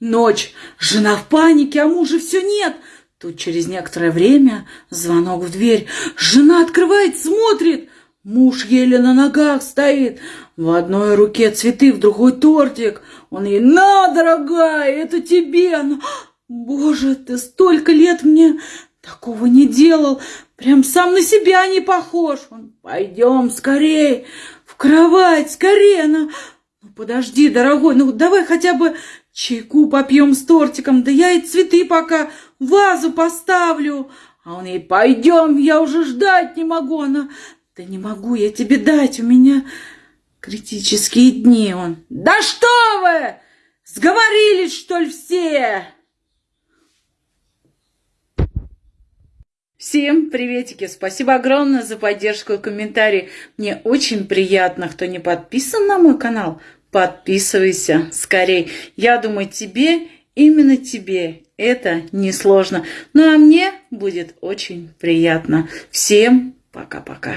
Ночь. Жена в панике, а мужа все нет. Тут через некоторое время звонок в дверь. Жена открывает, смотрит. Муж еле на ногах стоит. В одной руке цветы, в другой тортик. Он ей, на, дорогая, это тебе. Она, Боже, ты столько лет мне такого не делал. Прям сам на себя не похож. Он, пойдем скорей в кровать, скорее. Она, ну подожди, дорогой, ну давай хотя бы чайку попьем с тортиком. Да я и цветы пока в вазу поставлю. А он ей, пойдем, я уже ждать не могу. Она, да не могу я тебе дать, у меня критические дни. Он, да что вы, сговорились, что ли, все? Всем приветики! Спасибо огромное за поддержку и комментарии. Мне очень приятно, кто не подписан на мой канал, подписывайся скорей. Я думаю, тебе, именно тебе это несложно. Ну а мне будет очень приятно. Всем пока-пока.